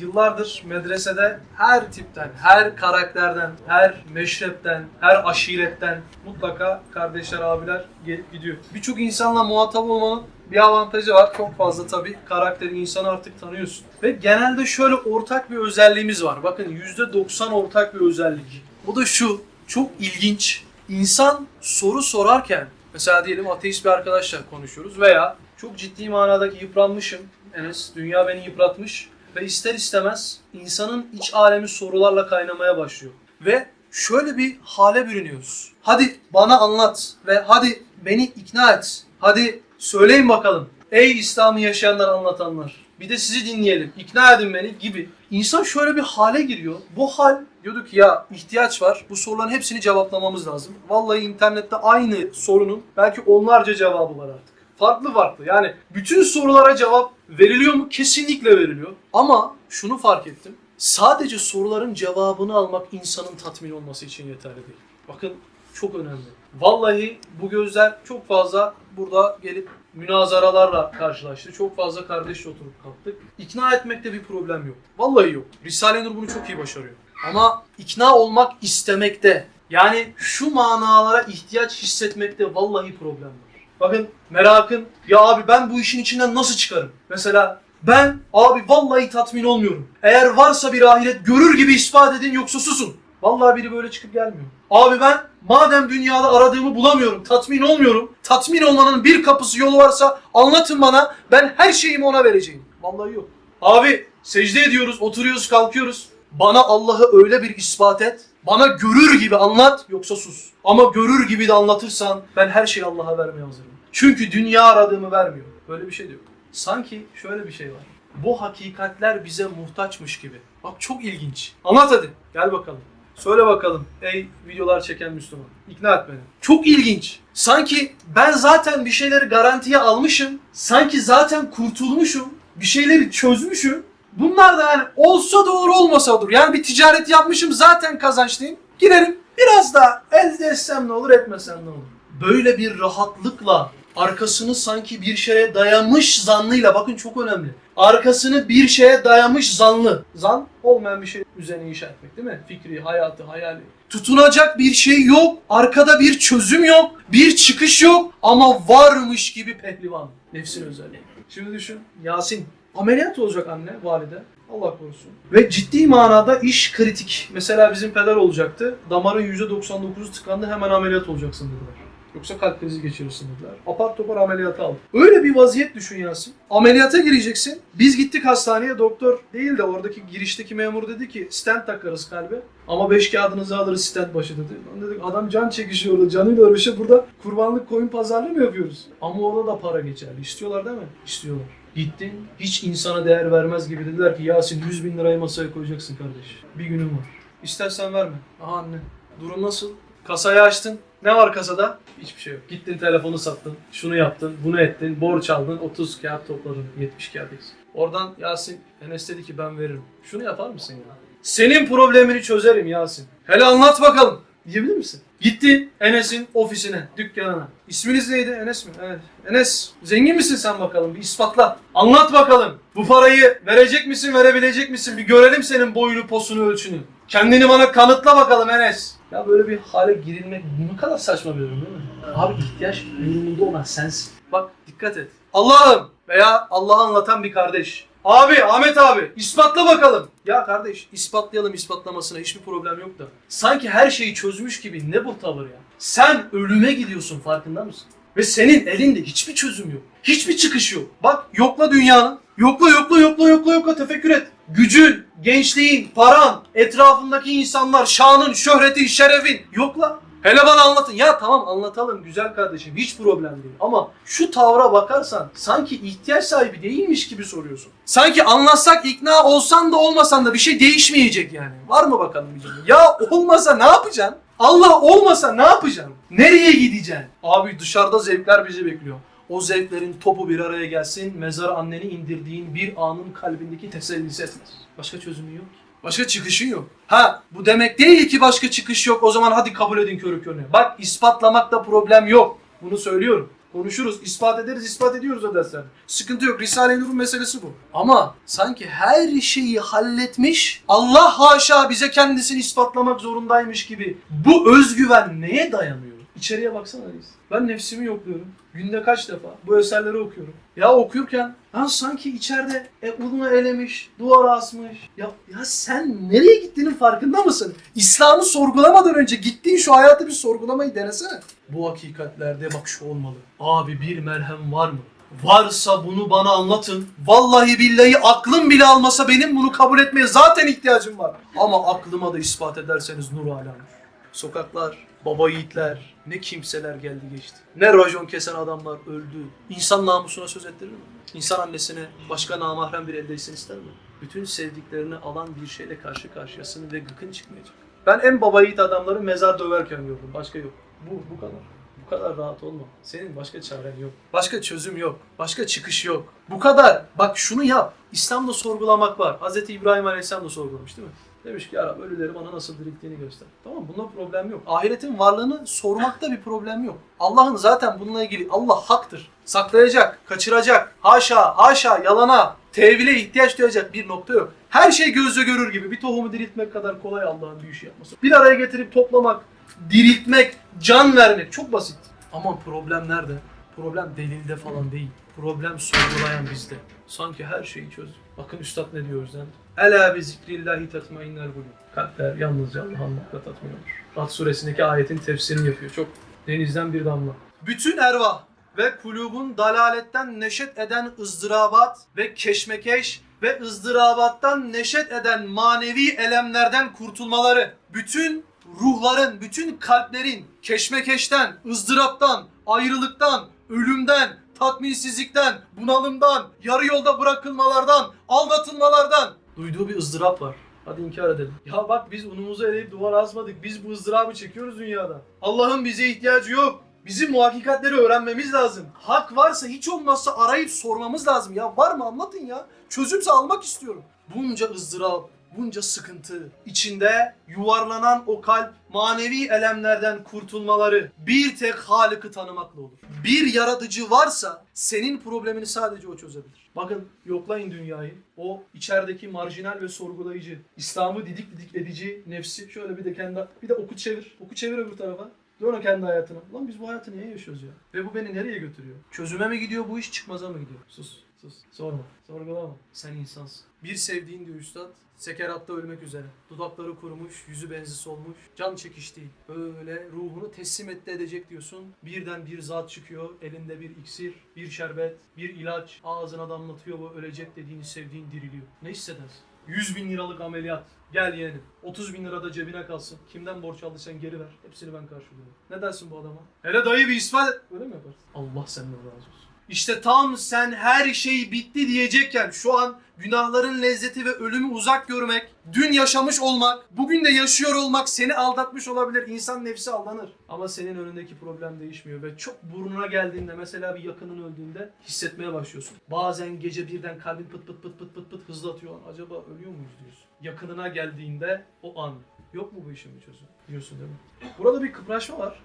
yıllardır medresede her tipten, her karakterden, her meşrepten, her aşiretten mutlaka kardeşler, abiler gelip gidiyor. Birçok insanla muhatap olmanın bir avantajı var. Çok fazla tabii karakteri insanı artık tanıyorsun. Ve genelde şöyle ortak bir özelliğimiz var. Bakın %90 ortak bir özellik. O da şu. Çok ilginç. İnsan soru sorarken mesela diyelim ateist bir arkadaşla konuşuyoruz veya çok ciddi manadaki yıpranmışım. Enes dünya beni yıpratmış ve ister istemez insanın iç alemi sorularla kaynamaya başlıyor. Ve şöyle bir hale bürünüyoruz. Hadi bana anlat ve hadi beni ikna et. Hadi söyleyin bakalım. Ey İslam'ı yaşayanlar anlatanlar. Bir de sizi dinleyelim. İkna edin beni gibi. İnsan şöyle bir hale giriyor. Bu hal diyorduk ya ihtiyaç var. Bu soruların hepsini cevaplamamız lazım. Vallahi internette aynı sorunun belki onlarca cevabı var artık. Farklı farklı. Yani bütün sorulara cevap veriliyor mu? Kesinlikle veriliyor. Ama şunu fark ettim. Sadece soruların cevabını almak insanın tatmin olması için yeterli değil. Bakın çok önemli. Vallahi bu gözler çok fazla burada gelip münazaralarla karşılaştı. Çok fazla kardeşle oturup kalktık. İkna etmekte bir problem yok. Vallahi yok. Risale-i Nur bunu çok iyi başarıyor. Ama ikna olmak istemekte yani şu manalara ihtiyaç hissetmekte vallahi problem var. Bakın merakın ya abi ben bu işin içinden nasıl çıkarım? Mesela ben abi vallahi tatmin olmuyorum. Eğer varsa bir ahiret görür gibi ispat edin yoksa susun. Vallahi biri böyle çıkıp gelmiyor. Abi ben madem dünyada aradığımı bulamıyorum, tatmin olmuyorum. Tatmin olmanın bir kapısı yolu varsa anlatın bana. Ben her şeyimi ona vereceğim. Vallahi yok. Abi secde ediyoruz, oturuyoruz, kalkıyoruz. Bana Allah'ı öyle bir ispat et. Bana görür gibi anlat yoksa sus. Ama görür gibi de anlatırsan ben her şeyi Allah'a vermeye hazırım. Çünkü dünya aradığımı vermiyor. Böyle bir şey de yok. Sanki şöyle bir şey var. Bu hakikatler bize muhtaçmış gibi. Bak çok ilginç. Anlat hadi. Gel bakalım. Söyle bakalım ey videolar çeken Müslüman. İkna et beni. Çok ilginç. Sanki ben zaten bir şeyleri garantiye almışım. Sanki zaten kurtulmuşum. Bir şeyleri çözmüşüm. Bunlar da yani olsa olur olmasa olur. Yani bir ticaret yapmışım zaten kazançlıyım. Girerim biraz daha elde etsem ne olur etmesem ne olur. Böyle bir rahatlıkla arkasını sanki bir şeye dayamış zannıyla bakın çok önemli. Arkasını bir şeye dayamış zanlı. Zan olmayan bir şey üzerine inşa etmek değil mi? Fikri, hayatı, hayali. Tutunacak bir şey yok. Arkada bir çözüm yok. Bir çıkış yok. Ama varmış gibi pehlivan. Nefsin özelliği. Şimdi düşün. Yasin. Ameliyat olacak anne, valide. Allah korusun. Ve ciddi manada iş kritik. Mesela bizim peder olacaktı. Damarın %99'u tıkandı hemen ameliyat olacaksın dediler. Yoksa kalp krizi geçirirsin dediler. Apar topar ameliyata aldı. Öyle bir vaziyet düşün Yasin. Ameliyata gireceksin. Biz gittik hastaneye doktor değil de oradaki girişteki memur dedi ki stent takarız kalbe. Ama beş kağıdınızı alırız stent başı dedi. Lan dedik adam can çekişiyor orada canıyla uğraşıyor. Burada kurbanlık koyun pazarlığı mı yapıyoruz? Ama orada da para geçerli. İstiyorlar değil mi? İstiyorlar. Gittin hiç insana değer vermez gibi dediler ki Yasin 100 bin lirayı masaya koyacaksın kardeş. Bir günün var. İstersen verme. Aha anne. Durum nasıl? Kasayı açtın. Ne var kasada? Hiçbir şey yok. Gittin telefonu sattın. Şunu yaptın. Bunu ettin. Borç aldın. 30 kağıt topladın. 70 kağıt eksik. Oradan Yasin Enes dedi ki ben veririm. Şunu yapar mısın ya? Senin problemini çözerim Yasin. Hele anlat bakalım. Diyebilir misin? Gitti Enes'in ofisine, dükkanına. İsminiz neydi? Enes mi? Evet. Enes, zengin misin sen bakalım? Bir ispatla. Anlat bakalım. Bu parayı verecek misin, verebilecek misin? Bir görelim senin boyunu, posunu, ölçünü. Kendini bana kanıtla bakalım Enes. Ya böyle bir hale girilmek ne kadar saçma bir durum değil mi? Abi ihtiyaç durumunda olan sensin. Bak dikkat et. Allah'ım veya Allah'ı anlatan bir kardeş. Abi Ahmet abi ispatla bakalım. Ya kardeş ispatlayalım ispatlamasına hiçbir problem yok da. Sanki her şeyi çözmüş gibi ne bu tavır ya? Sen ölüme gidiyorsun farkında mısın? Ve senin elinde hiçbir çözüm yok. Hiçbir çıkış yok. Bak yokla dünyanın. Yokla yokla yokla yokla yokla tefekkür et. Gücün, gençliğin, paran, etrafındaki insanlar, şanın, şöhretin, şerefin. Yokla. Hele bana anlatın. Ya tamam anlatalım güzel kardeşim. Hiç problem değil. Ama şu tavra bakarsan sanki ihtiyaç sahibi değilmiş gibi soruyorsun. Sanki anlatsak ikna olsan da olmasan da bir şey değişmeyecek yani. Var mı bakalım bir cümle? Ya olmasa ne yapacaksın? Allah olmasa ne yapacaksın? Nereye gideceksin? Abi dışarıda zevkler bizi bekliyor. O zevklerin topu bir araya gelsin, mezara anneni indirdiğin bir anın kalbindeki tesellisi etmez. Başka çözümü yok ki. Başka çıkışın yok. Ha bu demek değil ki başka çıkış yok o zaman hadi kabul edin körü körüne. Bak ispatlamakta problem yok. Bunu söylüyorum. Konuşuruz, ispat ederiz, ispat ediyoruz o dersler. Sıkıntı yok. Risale-i Nur'un meselesi bu. Ama sanki her şeyi halletmiş, Allah haşa bize kendisini ispatlamak zorundaymış gibi. Bu özgüven neye dayanıyor? İçeriye baksana reis. Ben nefsimi yokluyorum. Günde kaç defa bu eserleri okuyorum. Ya okurken ya sanki içeride e, unu elemiş, duvar asmış. Ya, ya sen nereye gittiğinin farkında mısın? İslam'ı sorgulamadan önce gittiğin şu hayatı bir sorgulamayı denesene. Bu hakikatlerde bak şu olmalı. Abi bir merhem var mı? Varsa bunu bana anlatın. Vallahi billahi aklım bile almasa benim bunu kabul etmeye zaten ihtiyacım var. Ama aklıma da ispat ederseniz nur ala nur. Sokaklar, baba yiğitler, ne kimseler geldi geçti. Ne rajon kesen adamlar öldü. İnsan namusuna söz ettirir mi? İnsan annesine başka namahrem bir eldeysin ister mi? Bütün sevdiklerini alan bir şeyle karşı karşıyasın ve gıkın çıkmayacak. Ben en baba yiğit adamları mezar döverken gördüm. Başka yok. Bu, bu kadar. Bu kadar rahat olma. Senin başka çaren yok. Başka çözüm yok. Başka çıkış yok. Bu kadar. Bak şunu yap. İslam'da sorgulamak var. Hz. İbrahim Aleyhisselam da sorgulamış değil mi? Demiş ki ya Rab ölüleri bana nasıl dirilttiğini göster. Tamam bunda problem yok. Ahiretin varlığını sormakta bir problem yok. Allah'ın zaten bununla ilgili Allah haktır. Saklayacak, kaçıracak, haşa, haşa, yalana, tevhile ihtiyaç duyacak bir nokta yok. Her şey gözle görür gibi bir tohumu diriltmek kadar kolay Allah'ın bir işi yapması. Bir araya getirip toplamak, diriltmek, can vermek çok basit. Ama problem nerede? Problem delilde falan değil. Problem sorgulayan bizde. Sanki her şeyi çözdük. Bakın üstad ne diyor yüzden. Ela bi zikrillahi tatmainnel kulub. Kalpler yalnızca Allah'ın anmakla tatmin olur. Rad suresindeki ayetin tefsirini yapıyor. Çok denizden bir damla. Bütün ervah ve kulubun dalaletten neşet eden ızdırabat ve keşmekeş ve ızdırabattan neşet eden manevi elemlerden kurtulmaları, bütün ruhların, bütün kalplerin keşmekeşten, ızdıraptan, ayrılıktan, ölümden, tatminsizlikten, bunalımdan, yarı yolda bırakılmalardan, aldatılmalardan duyduğu bir ızdırap var. Hadi inkar edelim. Ya bak biz unumuzu eleyip duvar asmadık. Biz bu ızdırabı çekiyoruz dünyada. Allah'ın bize ihtiyacı yok. Bizim bu hakikatleri öğrenmemiz lazım. Hak varsa hiç olmazsa arayıp sormamız lazım. Ya var mı anlatın ya. Çözümse almak istiyorum. Bunca ızdırap, bunca sıkıntı içinde yuvarlanan o kalp manevi elemlerden kurtulmaları bir tek Halık'ı tanımakla olur. Bir yaratıcı varsa senin problemini sadece o çözebilir. Bakın yoklayın dünyayı. O içerideki marjinal ve sorgulayıcı, İslam'ı didik didik edici nefsi şöyle bir de kendi bir de oku çevir. Oku çevir öbür tarafa. Dön o kendi hayatına. Lan biz bu hayatı niye yaşıyoruz ya? Ve bu beni nereye götürüyor? Çözüme mi gidiyor bu iş çıkmaza mı gidiyor? Sus. Sus. Sorma. Sorgulama. Sen insansın. Bir sevdiğin diyor üstad. Sekeratta ölmek üzere. Dudakları kurumuş, yüzü benzi solmuş. Can çekişti. Böyle ruhunu teslim etti edecek diyorsun. Birden bir zat çıkıyor. Elinde bir iksir, bir şerbet, bir ilaç. Ağzına damlatıyor bu ölecek dediğini sevdiğin diriliyor. Ne hissedersin? 100 bin liralık ameliyat. Gel yeğenim. 30 bin lira da cebine kalsın. Kimden borç aldıysan geri ver. Hepsini ben karşılıyorum. Ne dersin bu adama? Hele dayı bir ispat et. Öyle mi yaparsın? Allah senden razı olsun. İşte tam sen her şey bitti diyecekken şu an günahların lezzeti ve ölümü uzak görmek, dün yaşamış olmak, bugün de yaşıyor olmak seni aldatmış olabilir. İnsan nefsi aldanır. Ama senin önündeki problem değişmiyor ve çok burnuna geldiğinde mesela bir yakının öldüğünde hissetmeye başlıyorsun. Bazen gece birden kalbin pıt pıt pıt pıt pıt pıt hızlı atıyor. Acaba ölüyor muyuz diyorsun. Yakınına geldiğinde o an. Yok mu bu işin bir çözümü? Diyorsun değil mi? Burada bir kıpraşma var.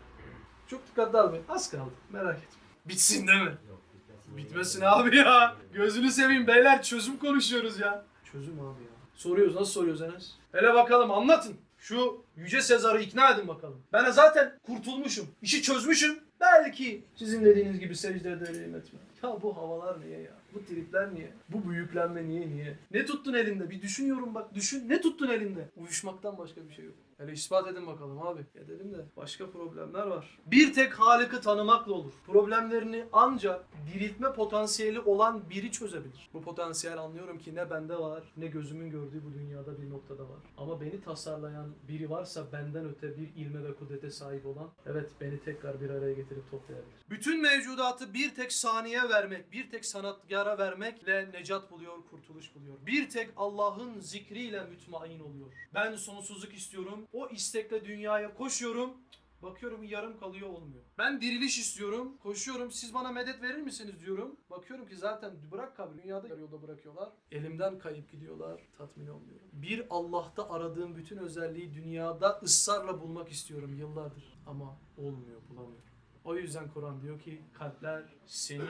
Çok dikkatli al beni. Az kaldı. Merak etme. Bitsin değil mi? Bitmesin abi ya. Gözünü seveyim beyler çözüm konuşuyoruz ya. Çözüm abi ya. Soruyoruz nasıl soruyoruz Enes? Hele bakalım anlatın. Şu Yüce Sezar'ı ikna edin bakalım. Ben zaten kurtulmuşum. işi çözmüşüm. Belki sizin dediğiniz gibi secde ederim etme. Ya bu havalar niye ya? Bu tripler niye? Bu büyüklenme niye niye? Ne tuttun elinde? Bir düşünüyorum bak düşün. Ne tuttun elinde? Uyuşmaktan başka bir şey yok. Hele ispat edin bakalım abi. Edelim de başka problemler var. Bir tek Halık'ı tanımakla olur. Problemlerini ancak diriltme potansiyeli olan biri çözebilir. Bu potansiyel anlıyorum ki ne bende var ne gözümün gördüğü bu dünyada bir noktada var. Ama beni tasarlayan biri varsa benden öte bir ilme ve kudrete sahip olan evet beni tekrar bir araya getirip toplayabilir. Bütün mevcudatı bir tek saniye vermek, bir tek sanatkara vermekle necat buluyor, kurtuluş buluyor. Bir tek Allah'ın zikriyle mütmain oluyor. Ben sonsuzluk istiyorum. O istekle dünyaya koşuyorum. Bakıyorum yarım kalıyor olmuyor. Ben diriliş istiyorum. Koşuyorum. Siz bana medet verir misiniz diyorum. Bakıyorum ki zaten bırak kabri. Dünyada yolda bırakıyorlar. Elimden kayıp gidiyorlar. Tatmin olmuyorum. Bir Allah'ta aradığım bütün özelliği dünyada ısrarla bulmak istiyorum yıllardır. Ama olmuyor bulamıyorum. O yüzden Kur'an diyor ki kalpler seni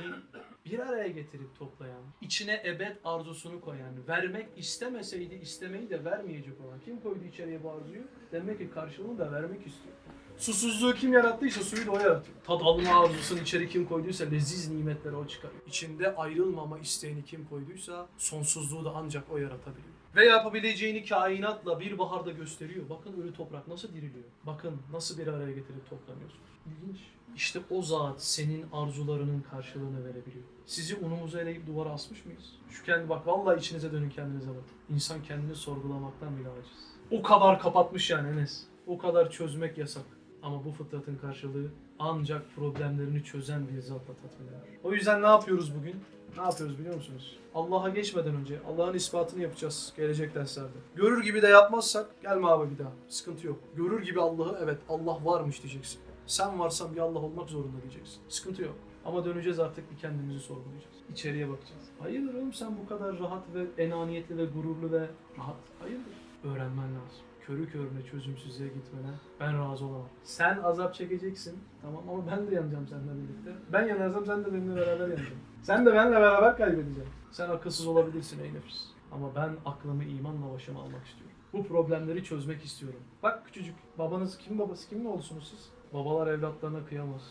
bir araya getirip toplayan, içine ebed arzusunu koyan, vermek istemeseydi istemeyi de vermeyecek olan. Kim koydu içeriye bu arzuyu? Demek ki karşılığını da vermek istiyor. Susuzluğu kim yarattıysa suyu da o yaratıyor. Tad alma arzusunu içeri kim koyduysa leziz nimetleri o çıkarıyor. İçinde ayrılmama isteğini kim koyduysa sonsuzluğu da ancak o yaratabiliyor. Ve yapabileceğini kainatla bir baharda gösteriyor. Bakın ölü toprak nasıl diriliyor. Bakın nasıl bir araya getirip toplanıyorsun. İlginç. İşte o zat senin arzularının karşılığını verebiliyor. Sizi unumuza eleyip duvara asmış mıyız? Şu kendi bak vallahi içinize dönün kendinize bakın. İnsan kendini sorgulamaktan bile aciz. O kadar kapatmış yani Enes. O kadar çözmek yasak. Ama bu fıtratın karşılığı ancak problemlerini çözen bir zatla tatmin eder. O yüzden ne yapıyoruz bugün? Ne yapıyoruz biliyor musunuz? Allah'a geçmeden önce Allah'ın ispatını yapacağız gelecek derslerde. Görür gibi de yapmazsak gelme abi bir daha. Sıkıntı yok. Görür gibi Allah'ı evet Allah varmış diyeceksin. Sen varsan bir Allah olmak zorunda diyeceksin. Sıkıntı yok. Ama döneceğiz artık bir kendimizi sorgulayacağız. İçeriye bakacağız. Hayırdır oğlum sen bu kadar rahat ve enaniyetli ve gururlu ve rahat? Hayırdır? Öğrenmen lazım. Körü körüne çözümsüzlüğe gitmene ben razı olamam. Sen azap çekeceksin tamam ama ben de yanacağım seninle birlikte. Ben yanarsam sen de benimle beraber yanacaksın. Sen de benimle beraber kaybedeceksin. Sen akılsız olabilirsin ey nefis. Ama ben aklımı imanla başıma almak istiyorum. Bu problemleri çözmek istiyorum. Bak küçücük babanız kim babası kim mi olsunuz siz? Babalar evlatlarına kıyamaz.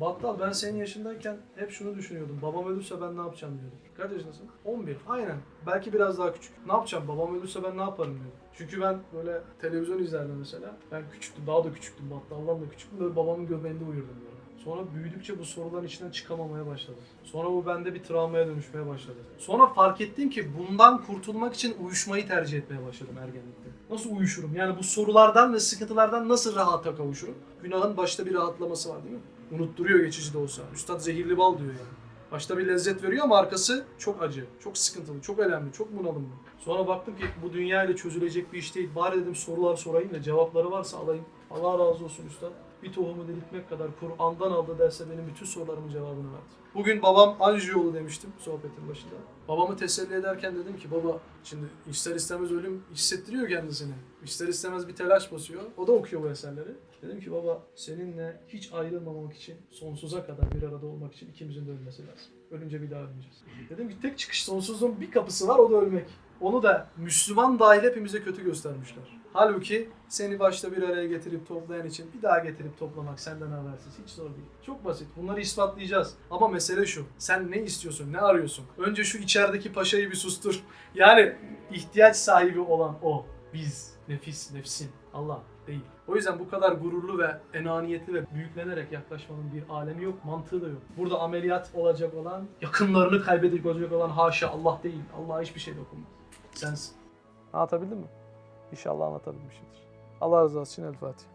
Battal ben senin yaşındayken hep şunu düşünüyordum. Babam ölürse ben ne yapacağım diyordum. Kaç yaşındasın? 11. Aynen. Belki biraz daha küçük. Ne yapacağım? Babam ölürse ben ne yaparım diyordum. Çünkü ben böyle televizyon izlerdim mesela. Ben küçüktüm. Daha da küçüktüm. Battaldan da küçüktüm. Böyle babamın göbeğinde uyurdum böyle. Sonra büyüdükçe bu soruların içinden çıkamamaya başladı. Sonra bu bende bir travmaya dönüşmeye başladı. Sonra fark ettim ki bundan kurtulmak için uyuşmayı tercih etmeye başladım ergenlikte. Nasıl uyuşurum? Yani bu sorulardan ve sıkıntılardan nasıl rahata kavuşurum? Günahın başta bir rahatlaması var değil mi? Unutturuyor geçici de olsa. Üstad zehirli bal diyor yani. Başta bir lezzet veriyor ama arkası çok acı, çok sıkıntılı, çok önemli, çok bunalımlı. Sonra baktım ki bu dünya ile çözülecek bir iş değil. Bari dedim sorular sorayım da cevapları varsa alayım. Allah razı olsun üstad. Bir tohumu diriltmek kadar Kur'an'dan aldı derse benim bütün sorularımın cevabını verdi. Bugün babam Anjiolu demiştim sohbetin başında. Babamı teselli ederken dedim ki baba şimdi ister istemez ölüm hissettiriyor kendisini. İster istemez bir telaş basıyor. O da okuyor bu eserleri. Dedim ki baba seninle hiç ayrılmamak için sonsuza kadar bir arada olmak için ikimizin de ölmesi lazım. Ölünce bir daha ölmeyeceğiz. Dedim ki tek çıkış sonsuzluğun bir kapısı var o da ölmek. Onu da Müslüman dahil hepimize kötü göstermişler. Halbuki seni başta bir araya getirip toplayan için bir daha getirip toplamak senden habersiz. Hiç zor değil. Çok basit. Bunları ispatlayacağız. Ama mesele şu. Sen ne istiyorsun? Ne arıyorsun? Önce şu içerideki paşayı bir sustur. Yani ihtiyaç sahibi olan o. Biz. Nefis, nefsin. Allah değil. O yüzden bu kadar gururlu ve enaniyetli ve büyüklenerek yaklaşmanın bir alemi yok, mantığı da yok. Burada ameliyat olacak olan, yakınlarını kaybedecek olacak olan haşa Allah değil. Allah'a hiçbir şey dokunmaz. Sensin. Anlatabildim mi? İnşallah anlatabilmişimdir. Allah razı olsun. El Fatiha.